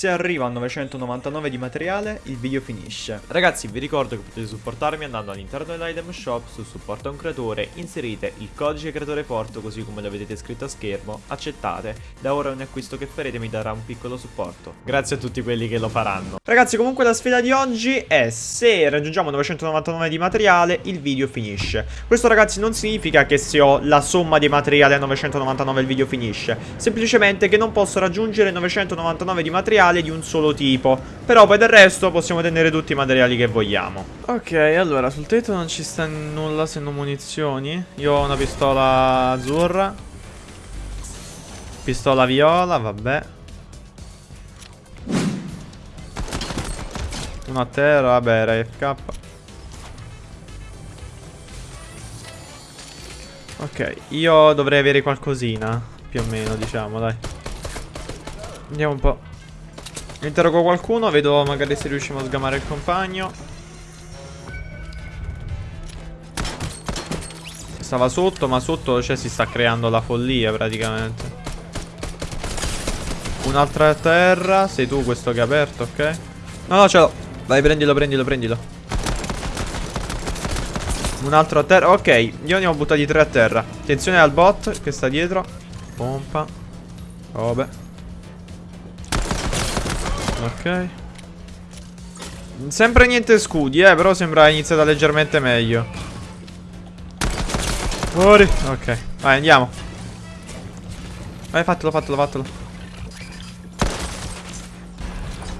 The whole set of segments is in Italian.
Se arrivo a 999 di materiale, il video finisce. Ragazzi, vi ricordo che potete supportarmi andando all'interno dell'item shop su supporto a un creatore, inserite il codice creatore porto così come lo vedete scritto a schermo, accettate, da ora ogni acquisto che farete mi darà un piccolo supporto. Grazie a tutti quelli che lo faranno. Ragazzi, comunque la sfida di oggi è se raggiungiamo 999 di materiale, il video finisce. Questo ragazzi non significa che se ho la somma di materiale a 999 il video finisce, semplicemente che non posso raggiungere 999 di materiale materiali di un solo tipo. Però poi del resto possiamo tenere tutti i materiali che vogliamo. Ok, allora sul tetto non ci sta nulla se non munizioni. Io ho una pistola azzurra. Pistola viola, vabbè. Una a terra, vabbè, RFK Ok, io dovrei avere qualcosina Più o meno, diciamo, dai. Andiamo un po' Interrogo qualcuno, vedo magari se riusciamo a sgamare il compagno. Stava sotto, ma sotto cioè, si sta creando la follia praticamente. Un'altra a terra. Sei tu questo che è aperto, ok? No, no, ce l'ho. Vai, prendilo, prendilo, prendilo. Un altro a terra. Ok, io ne ho buttati tre a terra. Attenzione al bot che sta dietro. Pompa. Vabbè. Ok. Sempre niente scudi eh Però sembra iniziata leggermente meglio. Fuori. Ok Vai andiamo. Vai fatelo fatelo fatelo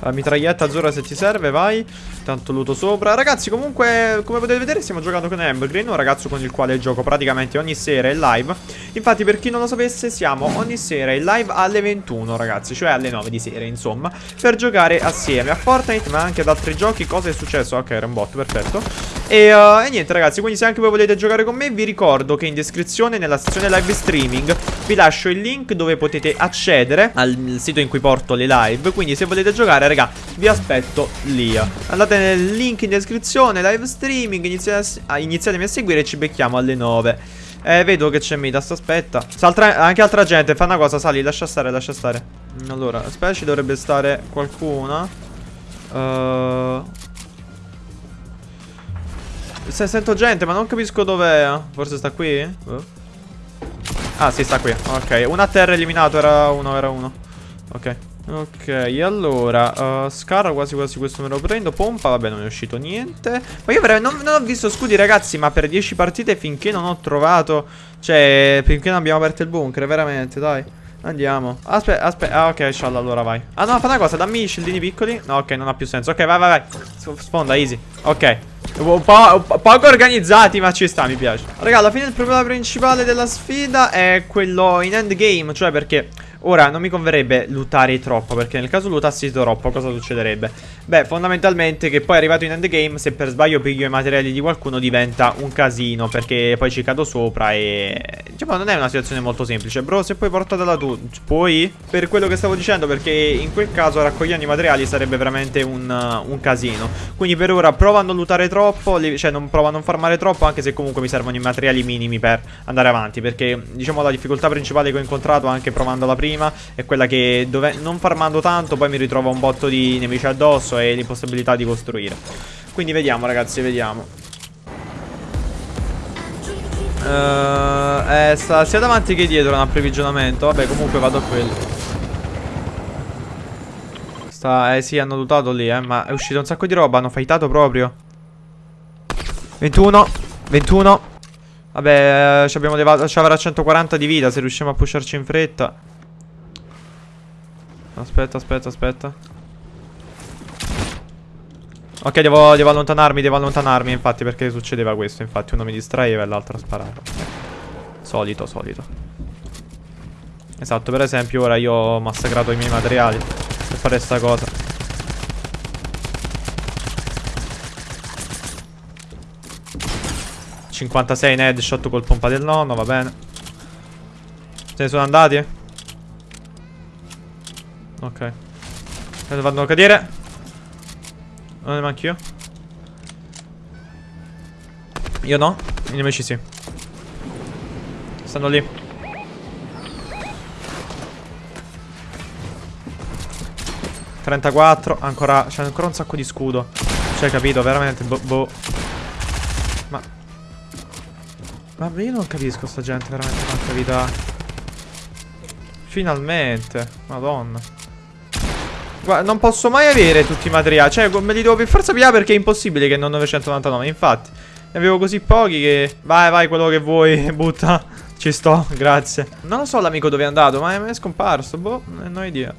la mitraglietta azzurra se ti serve, vai. Tanto luto sopra. Ragazzi comunque come potete vedere stiamo giocando con Ambergreen Un ragazzo con il quale gioco praticamente ogni sera in live Infatti per chi non lo sapesse siamo ogni sera in live alle 21 ragazzi Cioè alle 9 di sera insomma Per giocare assieme a Fortnite ma anche ad altri giochi Cosa è successo? Ok era un bot perfetto e, uh, e, niente ragazzi, quindi se anche voi volete giocare con me vi ricordo che in descrizione nella sezione live streaming vi lascio il link dove potete accedere al sito in cui porto le live, quindi se volete giocare raga vi aspetto lì. Andate nel link in descrizione, live streaming, iniziatemi a seguire e ci becchiamo alle 9. Eh, vedo che c'è Midas, aspetta. Altra, anche altra gente, fa una cosa, sali, lascia stare, lascia stare. Allora, aspetta, ci dovrebbe stare qualcuno. Uh, se sento gente, ma non capisco dov'è. Forse sta qui? Uh. Ah, sì, sta qui. Ok, una a terra eliminato, era uno, era uno. Ok. Ok, allora uh, Scar quasi quasi questo me lo prendo. Pompa, vabbè non è uscito niente. Ma io non, non, ho visto scudi ragazzi Ma per 10 partite finché non ho trovato Cioè, finché non abbiamo aperto il bunker Veramente, dai. Andiamo. Aspetta, aspetta Ah ok, scialla, allora vai. Ah no, fa una cosa, dammi i scildini piccoli. No, ok, non ha più senso. Ok, vai, vai, vai. Sponda, easy. Ok. Po', poco organizzati ma ci sta mi piace. Raga alla fine il problema principale della sfida È quello in endgame Cioè perché Ora, non mi converrebbe lootare troppo, perché nel caso lootassi troppo, cosa succederebbe? Beh, fondamentalmente che poi arrivato in endgame, se per sbaglio piglio i materiali di qualcuno diventa un casino, perché poi ci cado sopra e... Diciamo, non è una situazione molto semplice. Bro, se poi portatela tu, puoi? Per quello che stavo dicendo, perché in quel caso raccogliendo i materiali sarebbe veramente un, un casino. Quindi per ora provo a non lootare troppo, cioè non provo a non farmare troppo, anche se comunque mi servono i materiali minimi per andare avanti, perché diciamo la difficoltà principale che ho incontrato anche provando prima prima È quella che dove, non farmando tanto poi mi ritrovo un botto di nemici addosso e l'impossibilità di costruire. Quindi vediamo ragazzi, vediamo. Uh, eh, sta sia davanti che dietro un approvvigionamento. Vabbè comunque vado a quello. Sta, eh sì hanno lootato lì eh Ma è uscito un sacco di roba, hanno fightato proprio. 21 21 Vabbè, eh, ci abbiamo ci avrà 140 di vita se riusciamo a pusharci in fretta. Aspetta, aspetta, aspetta. Ok, devo, devo, allontanarmi, devo allontanarmi, infatti, perché succedeva questo. Infatti, uno mi distraeva e l'altro sparava. Solito, solito. Esatto, per esempio, ora io ho massacrato i miei materiali per fare sta cosa. ...56 in headshot col pompa del nonno, va bene. Se ne sono andati? Ok. Adesso vanno a cadere. Non ne manco io. Io no. I nemici sì. Stanno lì. 34, ancora, c'è ancora un sacco di scudo. Cioè, capito, veramente, boh, boh. Ma... Ma io non capisco sta gente, veramente, quanta vita. Finalmente, madonna. Guarda, non posso mai avere tutti i materiali. Cioè, me li devo per forza pigliare perché è impossibile che non 999. Infatti, ne avevo così pochi che... Vai, vai, quello che vuoi, butta. Ci sto, grazie. Non lo so l'amico dove è andato, ma è scomparso. Boh, non ho idea.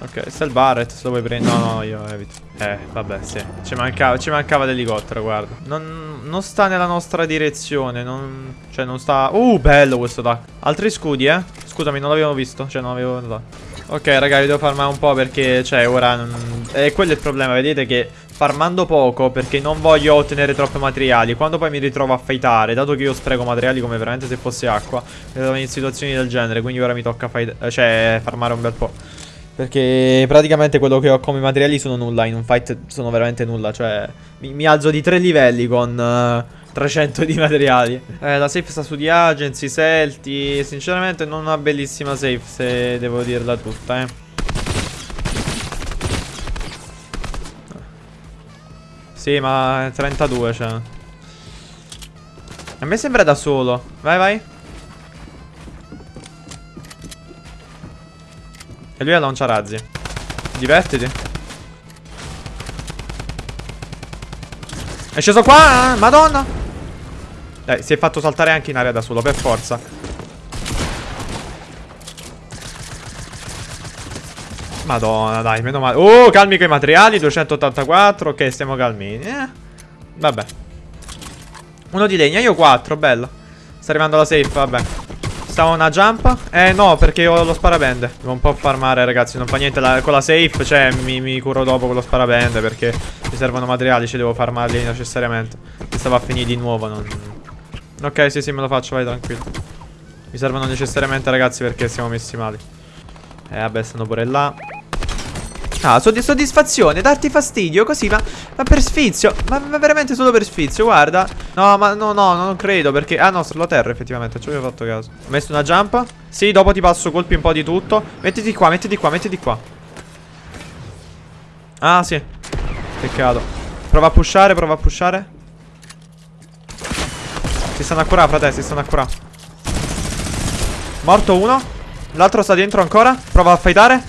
Ok, sta il Barret, se lo vuoi prendere. No, no, io evito. Eh, vabbè, sì. Ci mancava, ci mancava l'elicottero, guarda. Non, non, sta nella nostra direzione. Non, cioè, non sta... Uh, bello questo tac. Altri scudi, eh? Scusami, non l'avevo visto. Cioè, non l'avevo notato. Ok, raga, vi devo farmare un po' perché, cioè, ora... Non... Eh, quello è il problema, vedete che farmando poco perché non voglio ottenere troppi materiali Quando poi mi ritrovo a fightare Dato che io spreco materiali come veramente se fosse acqua Mi trovo in situazioni del genere Quindi ora mi tocca fight cioè farmare un bel po' Perché praticamente quello che ho come materiali sono nulla In un fight sono veramente nulla Cioè mi, mi alzo di tre livelli con uh, 300 di materiali eh, La safe sta su di agency, selti Sinceramente non una bellissima safe Se devo dirla tutta eh Sì, ma 32, cioè. A me sembra da solo. Vai, vai. E lui ha lanciarazzi. Divertiti. È sceso qua, madonna. Dai, si è fatto saltare anche in aria da solo, per forza. Madonna, dai, meno male. Oh, calmi con i materiali, 284. Ok, stiamo calmi. Eh, vabbè. Uno di legna, io 4, bello. Sta arrivando la safe, vabbè. Stava una jump? Eh no, perché ho lo sparabende. Devo un po' farmare, ragazzi, non fa niente. La, con la safe, cioè, mi, mi, curo dopo con lo sparabende perché mi servono materiali, ci devo farmarli necessariamente. Mi stava a finire di nuovo, non... Ok, sì, sì, me lo faccio, vai tranquillo. Mi servono necessariamente, ragazzi, perché siamo messi male. Eh, vabbè, stanno pure là. Ah, soddisfazione, darti fastidio così, ma, ma per sfizio ma, ma, veramente solo per sfizio, guarda. No, ma no, no, non credo perché Ah no, sulla terra effettivamente, ci avevo fatto caso. Ho messo una jump Sì, dopo ti passo colpi un po' di tutto. Mettiti qua, mettiti qua, mettiti qua. Ah, sì. Peccato. Prova a pushare, prova a pushare Si stanno a curare, frate, si stanno a curare. Morto uno. L'altro sta dentro ancora. Prova a fightare.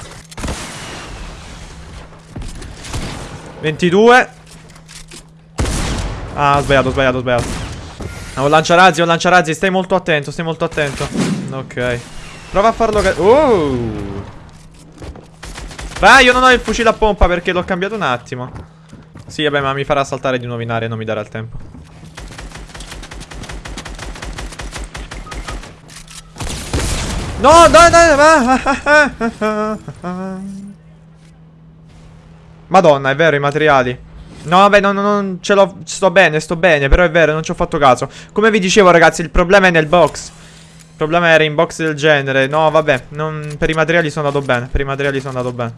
22 Ah ho sbagliato ho sbagliato ho sbagliato. Ho un lanciarazzi un lanciarazzi. Stai molto attento stai molto attento. Ok. Prova a farlo Oh! Beh io non ho il fucile a pompa perché l'ho cambiato un attimo. Sì vabbè ma mi farà saltare di nuovo in aria Non mi darà il tempo No dai dai Madonna, è vero, i materiali. No, vabbè, non, non ce l'ho. Sto bene, sto bene. Però è vero, non ci ho fatto caso. Come vi dicevo, ragazzi, il problema è nel box. Il problema era in box del genere. No, vabbè. Non, per i materiali sono andato bene. Per i materiali sono andato bene.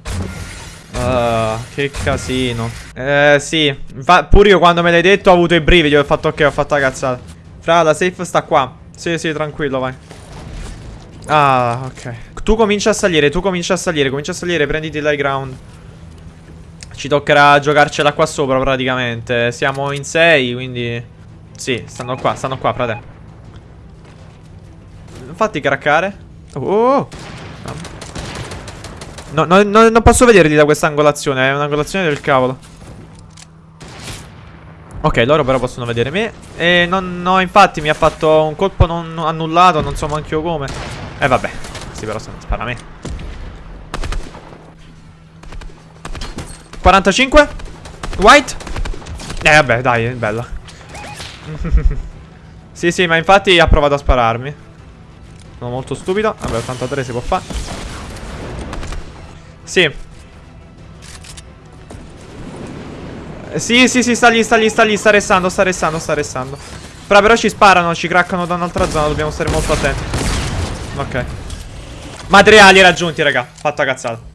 Uh, che casino. Eh, sì. Fa, pure io quando me l'hai detto ho avuto i brividi. Ho fatto ok, ho fatto la cazzata. Fra, la safe sta qua. Sì, sì, tranquillo, vai. Ah, ok. Tu cominci a salire, tu cominci a salire. Cominci a salire, prenditi l'high ground. Ci toccherà giocarcela qua sopra praticamente Siamo in 6 quindi Sì, stanno qua, stanno qua, frate Fatti craccare Oh No, no, no, non posso vederli da questa angolazione È un'angolazione del cavolo Ok, loro però possono vedere me E non, no, infatti mi ha fatto un colpo non annullato Non so manco io come Eh vabbè. Sì però spara a me. 45 White. Eh vabbè dai bella. Sì sì ma infatti ha provato a spararmi. Sono molto stupido. Vabbè 83 si può fare. Sì. Sì sì sì sta lì sta lì sta lì Sta restando sta restando sta restando. Però però ci sparano Ci craccano da un'altra zona Dobbiamo stare molto attenti Ok. Materiali raggiunti raga. Fatto a cazzata